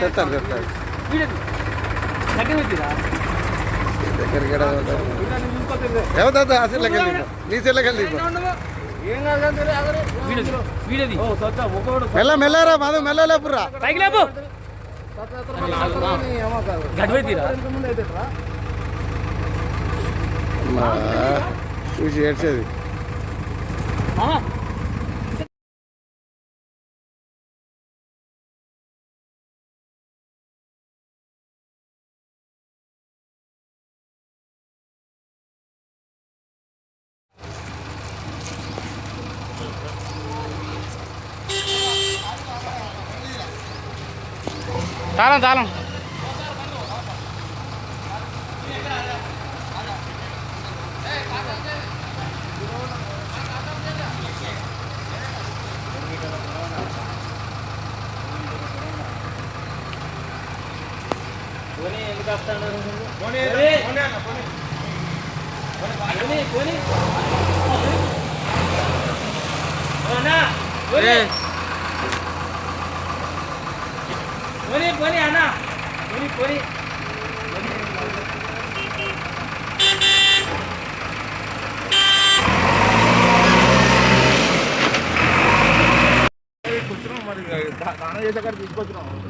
తెస్తారు తెస్తారు దగ్గరికి? ఎవరితో ఆ సెల్లకి వెళ్ళి నీ వెళ్ళి మెల్ల మెల్లరా మాధవ్ మెల్ల లేపురా పైకి లేపు గడ్డి తీరా అమ్మా,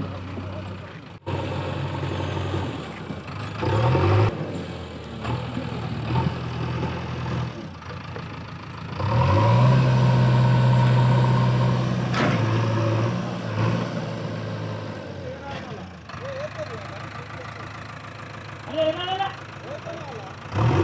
చూసి 来来来来。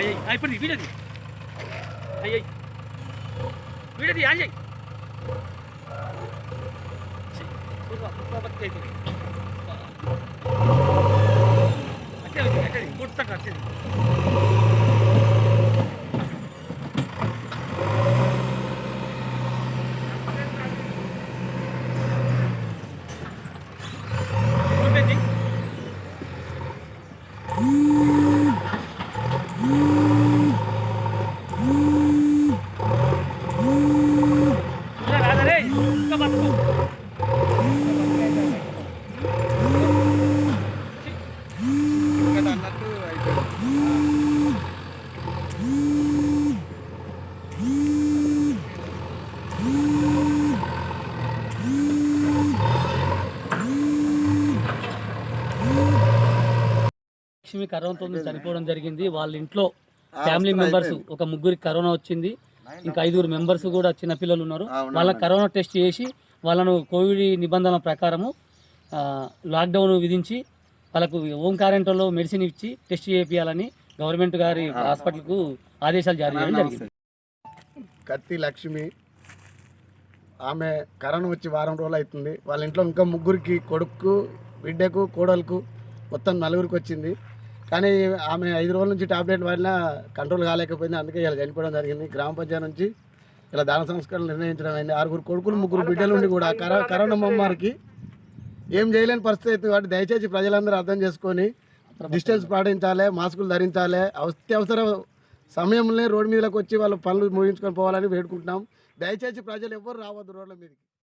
anjing anjing video di anjing video di anjing si buka buka betul itu ada ada ada ada ada Lakshmi కరోనాతో చనిపోవడం జరిగింది. వాళ్ళ ఇంట్లో ఫ్యామిలీ మెంబర్స్ ఒక ముగ్గురికి కరోనా వచ్చింది. ఇంకా ఐదుగురు మెంబర్స్ కూడా చిన్నపిల్లలు ఉన్నారు. వాళ్ళ కరోనా టెస్ట్ చేసి వాళ్ళను కోవిడ్ నిబంధనల ప్రకారము లాక్డౌన్ విధించి వాళ్ళకు హోమ్ క్వారంటైన్లో మెడిసిన్ ఇచ్చి టెస్ట్ చేయాలని గవర్నమెంట్ గారి హాస్పిటల్కు ఆదేశాలు జారీ చేయడం జరిగింది. కత్తి లక్ష్మి ఆమె కరోనా వచ్చి వారం రోజులు అవుతుంది. వాళ్ళ ఇంట్లో ఇంకా ముగ్గురికి కొడుకు బిడ్డకు కోడలకు మొత్తం నలుగురికి వచ్చింది. కానీ ఆమె ఐదు రోజుల నుంచి టాబ్లెట్ వాడినా కంట్రోల్ కాలేకపోయింది. అందుకే ఇలా చనిపోవడం జరిగింది. గ్రామ పంచాయతీ నుంచి ఇలా దాన సంస్కరణ నిర్ణయించడం అయింది. ఆరుగురు కొడుకులు ముగ్గురు బిడ్డలు ఉండి కూడా కరోనా మమ్మారికి ఏం చేయలేని పరిస్థితి అయితే కాబట్టి దయచేసి ప్రజలందరూ అర్థం చేసుకొని డిస్టెన్స్ పాటించాలి మాస్కులు ధరించాలి. అత్యవసర సమయంలో రోడ్డు మీదకి వచ్చి వాళ్ళ పనులు ముగించుకొని పోవాలని వేడుకుంటున్నాం. దయచేసి ప్రజలు ఎవ్వరు రావద్దు రోడ్ల మీదకి.